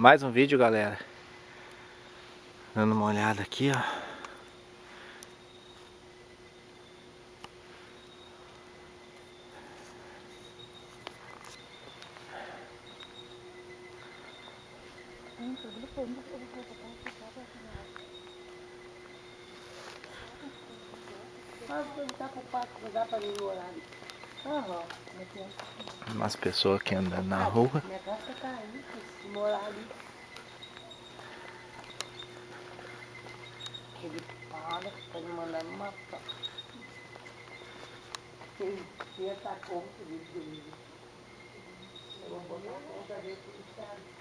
mais um vídeo, galera. Dando uma olhada aqui, ó. Mas perguntar pro pai que dá pra mim Umas pessoas aqui andando na rua. Casa tá. Ele para mandar me matar. Ele conta disso comigo. Eu vou botar a conta dele tudo certo.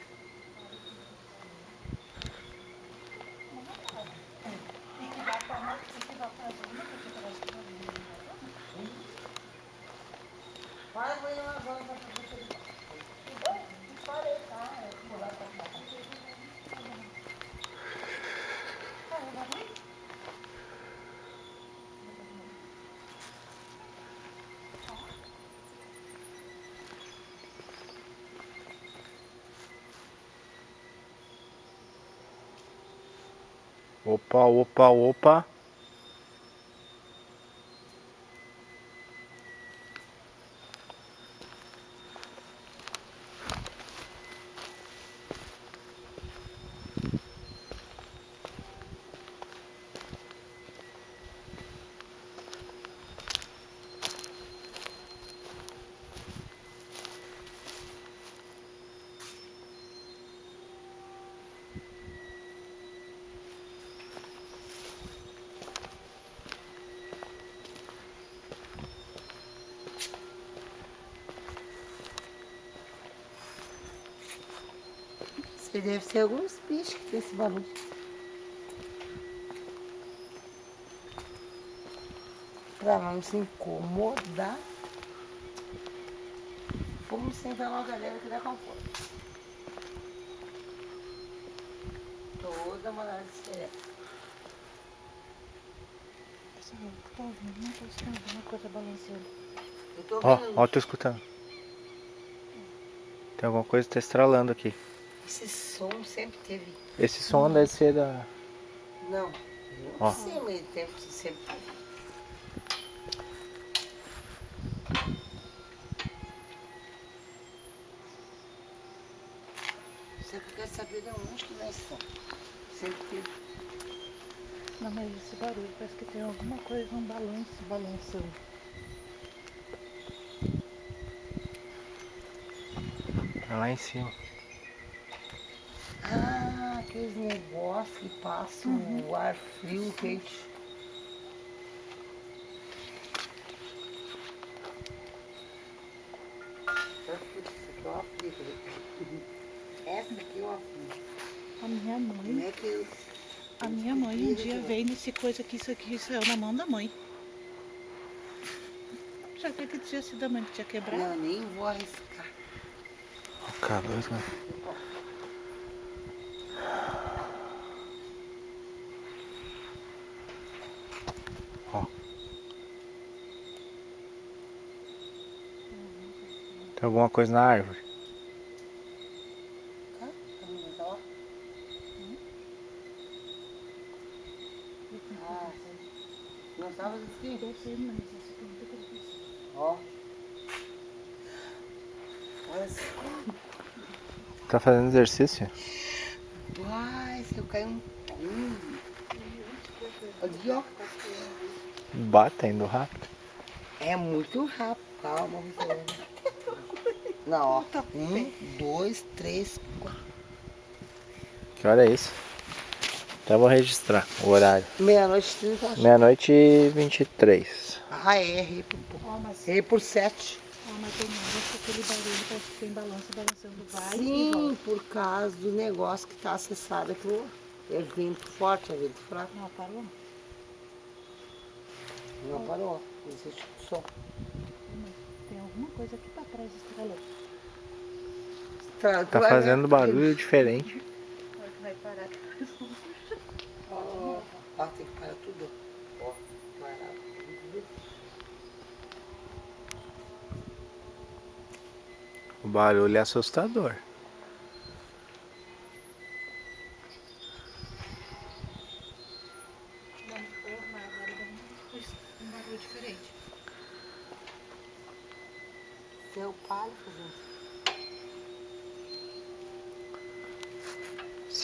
Para, vou ir lá, vou lá pra você. Parei, tá? Eu vou lá pra cá. Opa, opa, opa. Isso deve ser alguns bichos que tem esse barulho. Pra não se incomodar. Vamos sentar na galera que dá conforto. Toda morada diferente. Tô ouvindo, não tô escutando alguma coisa balançando. Eu tô Ó, ó, tô escutando. Tem alguma coisa que tá estralando aqui. Esse som sempre teve. Esse som deve ser da... Não, Ó. não sei, mas tempo sempre teve. Só que eu quero saber de onde que vai som. Sempre teve. Não, mas esse barulho parece que tem alguma coisa, um balanço balançando. Tá lá em cima. Aqueles negócios que passam o ar frio, quente. Essa aqui é uma fria. Essa aqui é uma fria. A minha Como mãe, é que eu... a minha mãe um dia veio nesse coisa que isso aqui saiu na mão da mãe. Já que que tinha sido a mãe que tinha quebrado. Não, nem vou arriscar. O calor, né? Tem alguma coisa na árvore? Não assim? Eu sei, mas tem. Ó. Olha só. Tá fazendo exercício? Uai, se eu cair um pulo. Ó. Bata indo rápido. É muito rápido. Calma, você. Não, ó. Um, dois, três, quatro. Que hora é isso? Até vou registrar o horário. Meia-noite, trinta. eu acho. Meia-noite e 23. Ah, é. Errei por pouco. Ó, mas, Errei por sete. ó, mas tem que aquele barulho parece que tem balanço balançando. Vai e Sim, por causa do negócio que tá acessado aqui. É vento forte, é vento fraco. Não, parou? Não parou. Existe som. Tem alguma coisa aqui pra trás estralando. Tá, tá né? fazendo barulho diferente. Vai parar tudo. Ó, ó, tem que parar tudo. Ó, parar tudo. O barulho é assustador. Deu palho fazendo.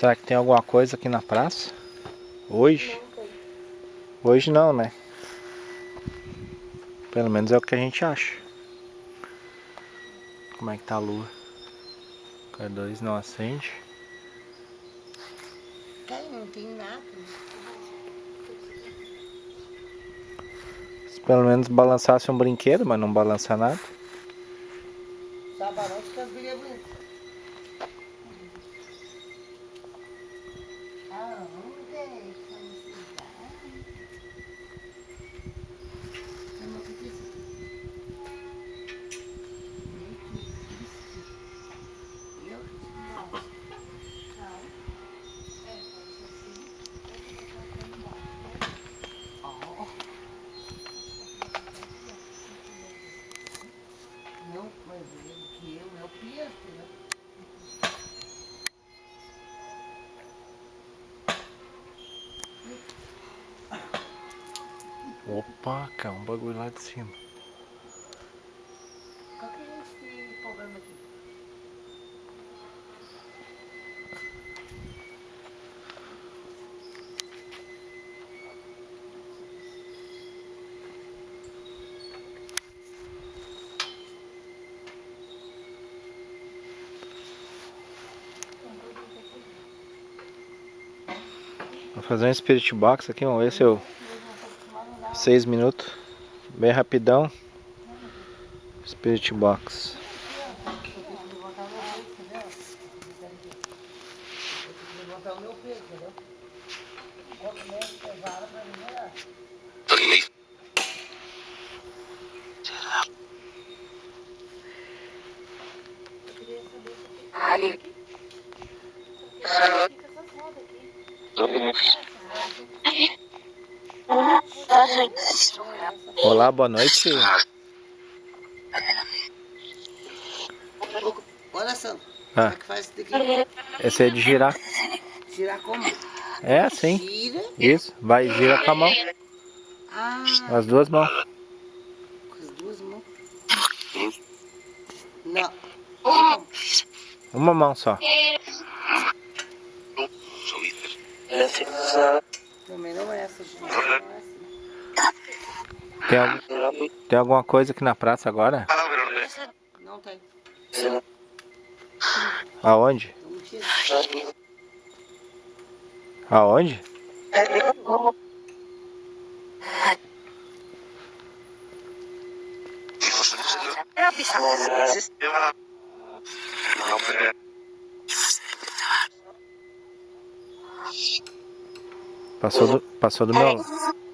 Será que tem alguma coisa aqui na praça? Hoje? Hoje não, né? Pelo menos é o que a gente acha. Como é que tá a lua? O K2 não acende. Tem, não tem nada. Se pelo menos balançasse um brinquedo, mas não balança nada. Só balança que as now Opa, cara, um bagulho lá de cima. Qual que é esse problema aqui? Vou fazer um spirit box aqui, vamos ver se eu. 6 minutos. Bem rapidão. Spirit box. Levantar o meu peso, Olá, boa noite. Olha, Sandro. Ah. Como é que faz isso daqui? Esse é de girar. Tirar como? É assim. Tira. Isso. Vai gira com a mão. Ah, As duas mãos. com as duas mãos. Não. Uma mão só. Tem, tem alguma coisa aqui na praça agora? Não tem. Aonde? Aonde? Passou do, passou do meu,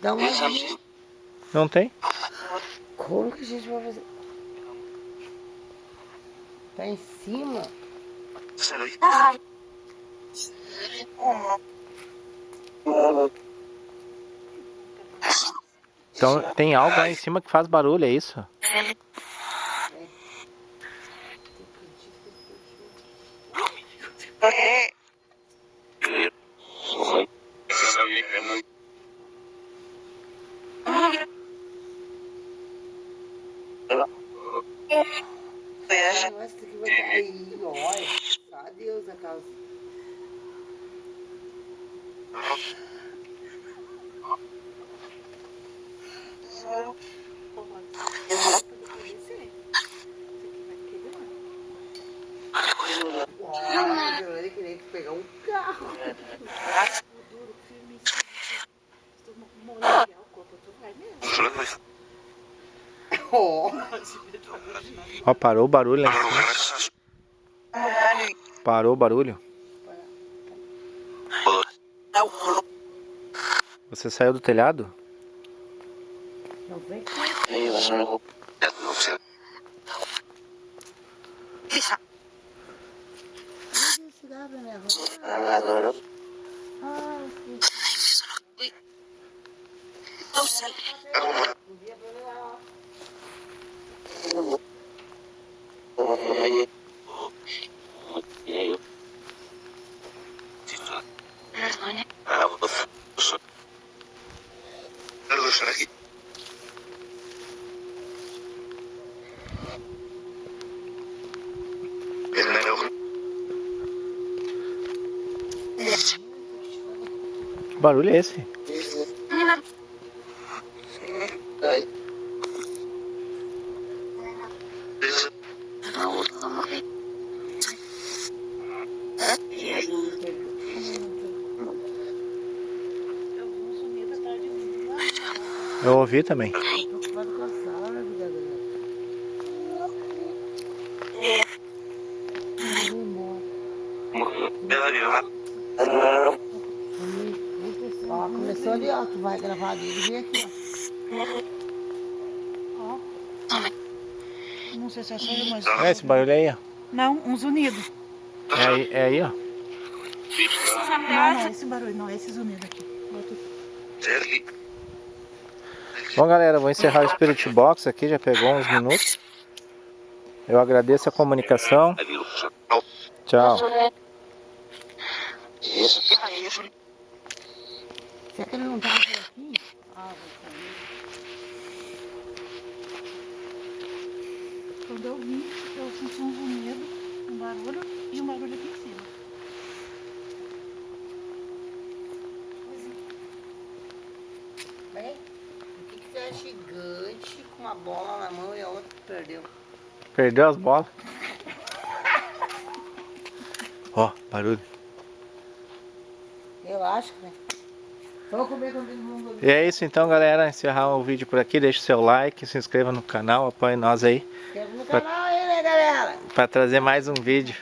Dá uma olhadinha. Não tem? Como que a gente vai fazer? Tá em cima? Então tem algo lá em cima que faz barulho, é isso? Negócio daqui vai cair, olha. Adeus a casa. Olha, eu ia querer pegar um carro. Duro, firme, Estou molhando o corpo, tu vai mesmo. Ó, parou o barulho lá em cima. Parou o barulho? Você saiu do telhado? Não vem. Ah, esse cigarro, né? Que barulho é esse? Eu ouvi também. Tô preocupado com a sala, vida dela? Vou embora. Ó, começou ali, ó. Tu vai gravar dele vem aqui, ó. Ó. Não sei se é só eu, mas... É esse barulho aí, ó. Não, uns unidos. É aí, é aí ó. Não, não é esse barulho, não. É esses unidos aqui. Outro. Bom, galera, vou encerrar o Spirit Box aqui, já pegou uns minutos. Eu agradeço a comunicação. Tchau. Será que ele não tava por aqui? Ah, vou. Quando eu vim, eu senti um zunido, um barulho e um barulho aqui em cima. Vem. O que, que você é gigante com uma bola na mão e a outra perdeu? Perdeu as bolas. Ó, barulho. Eu acho que, né? Vamos comer com todo mundo. E é isso então, galera. Encerrar o vídeo por aqui. Deixe seu like, se inscreva no canal, apoie nós aí Inscreva no canal aí, né, galera? para trazer mais um vídeo.